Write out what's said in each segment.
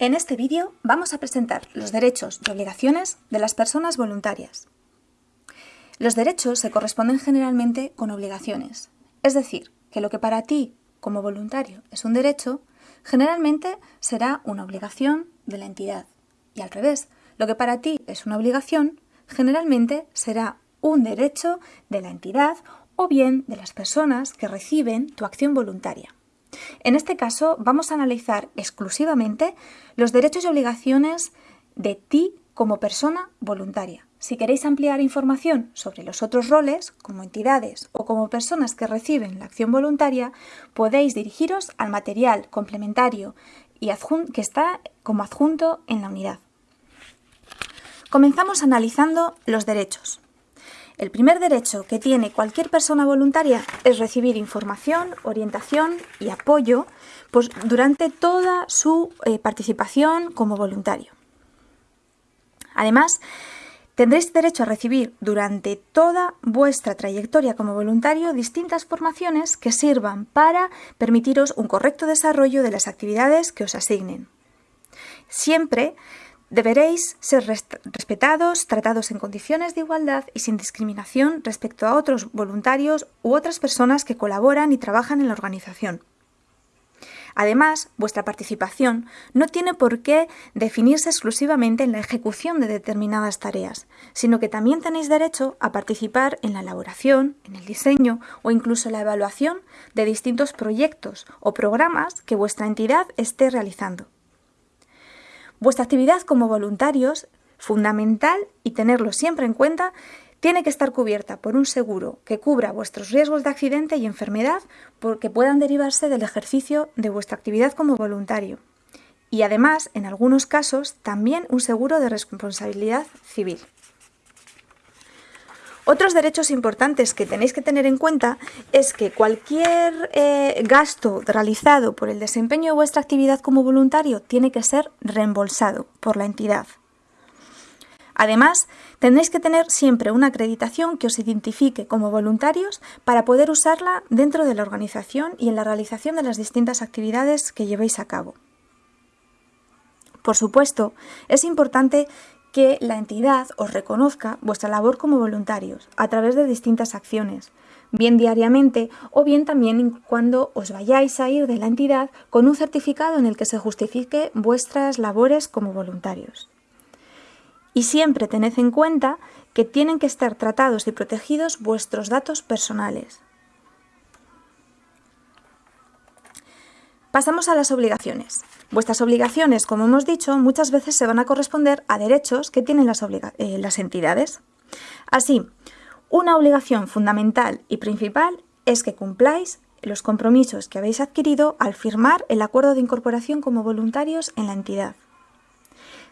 En este vídeo vamos a presentar los derechos y obligaciones de las personas voluntarias. Los derechos se corresponden generalmente con obligaciones, es decir, que lo que para ti como voluntario es un derecho, generalmente será una obligación de la entidad. Y al revés, lo que para ti es una obligación, generalmente será un derecho de la entidad o bien de las personas que reciben tu acción voluntaria. En este caso vamos a analizar exclusivamente los derechos y obligaciones de ti como persona voluntaria. Si queréis ampliar información sobre los otros roles, como entidades o como personas que reciben la acción voluntaria, podéis dirigiros al material complementario y que está como adjunto en la unidad. Comenzamos analizando los derechos. El primer derecho que tiene cualquier persona voluntaria es recibir información, orientación y apoyo pues, durante toda su eh, participación como voluntario. Además, tendréis derecho a recibir durante toda vuestra trayectoria como voluntario distintas formaciones que sirvan para permitiros un correcto desarrollo de las actividades que os asignen. Siempre Deberéis ser respetados, tratados en condiciones de igualdad y sin discriminación respecto a otros voluntarios u otras personas que colaboran y trabajan en la organización. Además, vuestra participación no tiene por qué definirse exclusivamente en la ejecución de determinadas tareas, sino que también tenéis derecho a participar en la elaboración, en el diseño o incluso la evaluación de distintos proyectos o programas que vuestra entidad esté realizando. Vuestra actividad como voluntarios, fundamental y tenerlo siempre en cuenta, tiene que estar cubierta por un seguro que cubra vuestros riesgos de accidente y enfermedad porque puedan derivarse del ejercicio de vuestra actividad como voluntario. Y además, en algunos casos, también un seguro de responsabilidad civil. Otros derechos importantes que tenéis que tener en cuenta es que cualquier eh, gasto realizado por el desempeño de vuestra actividad como voluntario tiene que ser reembolsado por la entidad. Además, tendréis que tener siempre una acreditación que os identifique como voluntarios para poder usarla dentro de la organización y en la realización de las distintas actividades que llevéis a cabo. Por supuesto, es importante que la entidad os reconozca vuestra labor como voluntarios a través de distintas acciones, bien diariamente o bien también cuando os vayáis a ir de la entidad con un certificado en el que se justifique vuestras labores como voluntarios. Y siempre tened en cuenta que tienen que estar tratados y protegidos vuestros datos personales. Pasamos a las obligaciones. Vuestras obligaciones, como hemos dicho, muchas veces se van a corresponder a derechos que tienen las, eh, las entidades. Así, una obligación fundamental y principal es que cumpláis los compromisos que habéis adquirido al firmar el acuerdo de incorporación como voluntarios en la entidad.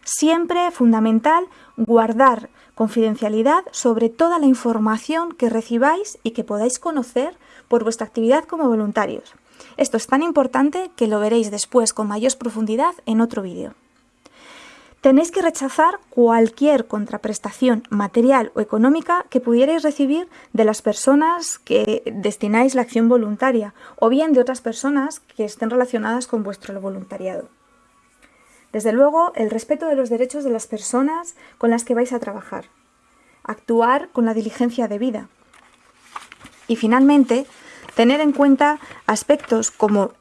Siempre fundamental guardar confidencialidad sobre toda la información que recibáis y que podáis conocer por vuestra actividad como voluntarios. Esto es tan importante que lo veréis después con mayor profundidad en otro vídeo. Tenéis que rechazar cualquier contraprestación material o económica que pudierais recibir de las personas que destináis la acción voluntaria o bien de otras personas que estén relacionadas con vuestro voluntariado. Desde luego, el respeto de los derechos de las personas con las que vais a trabajar. Actuar con la diligencia debida. Y finalmente, tener en cuenta aspectos como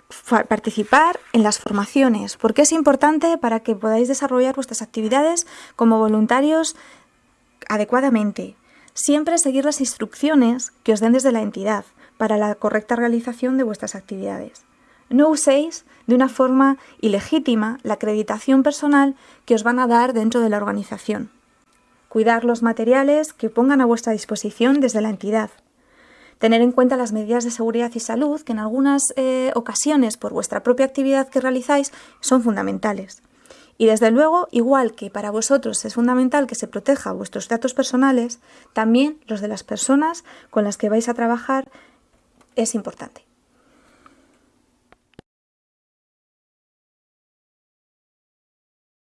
participar en las formaciones, porque es importante para que podáis desarrollar vuestras actividades como voluntarios adecuadamente. Siempre seguir las instrucciones que os den desde la entidad para la correcta realización de vuestras actividades. No uséis de una forma ilegítima la acreditación personal que os van a dar dentro de la organización. Cuidar los materiales que pongan a vuestra disposición desde la entidad. Tener en cuenta las medidas de seguridad y salud que en algunas eh, ocasiones por vuestra propia actividad que realizáis son fundamentales. Y desde luego, igual que para vosotros es fundamental que se proteja vuestros datos personales, también los de las personas con las que vais a trabajar es importante.